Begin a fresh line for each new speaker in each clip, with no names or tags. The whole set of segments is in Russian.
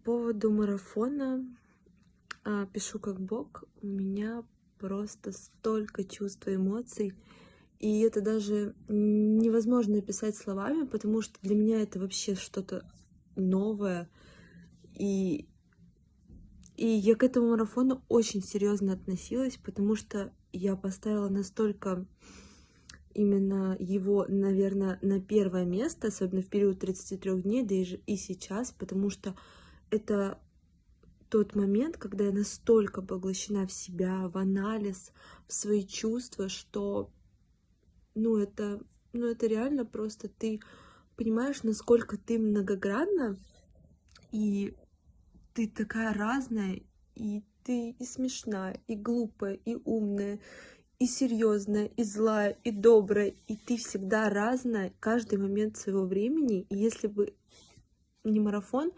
По поводу марафона а, пишу как бог, у меня просто столько чувств и эмоций, и это даже невозможно описать словами, потому что для меня это вообще что-то новое, и, и я к этому марафону очень серьезно относилась, потому что я поставила настолько именно его, наверное, на первое место, особенно в период 33 дней, да и, и сейчас, потому что это тот момент, когда я настолько поглощена в себя, в анализ, в свои чувства, что, ну, это, ну, это реально просто ты понимаешь, насколько ты многогранна, и ты такая разная, и ты и смешная, и глупая, и умная, и серьезная, и злая, и добрая, и ты всегда разная каждый момент своего времени. И если бы не марафон,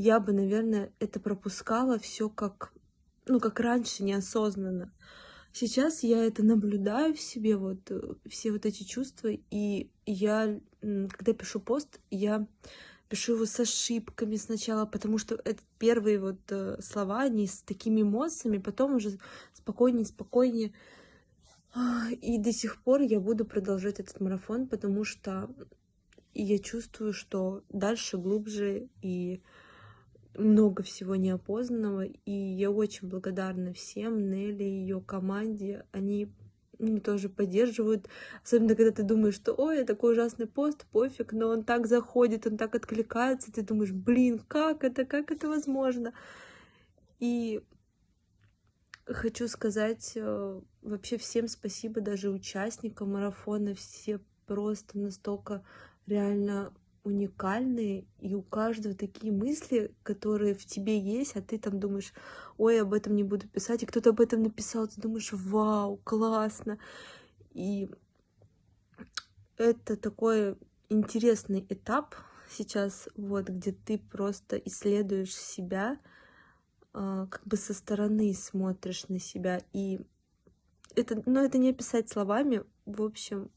я бы, наверное, это пропускала все как, ну, как раньше, неосознанно. Сейчас я это наблюдаю в себе, вот э, все вот эти чувства, и я, когда пишу пост, я пишу его с ошибками сначала, потому что это первые вот э, слова, они с такими эмоциями, потом уже спокойнее, спокойнее. И до сих пор я буду продолжать этот марафон, потому что я чувствую, что дальше глубже и много всего неопознанного. И я очень благодарна всем, Нелли и ее команде. Они тоже поддерживают. Особенно, когда ты думаешь, что ой, такой ужасный пост, пофиг, но он так заходит, он так откликается. Ты думаешь, блин, как это, как это возможно? И хочу сказать э, вообще всем спасибо, даже участникам марафона. Все просто настолько реально уникальные, и у каждого такие мысли, которые в тебе есть, а ты там думаешь, ой, об этом не буду писать, и кто-то об этом написал, ты думаешь, вау, классно. И это такой интересный этап сейчас, вот, где ты просто исследуешь себя, а, как бы со стороны смотришь на себя, и это, но это не описать словами, в общем,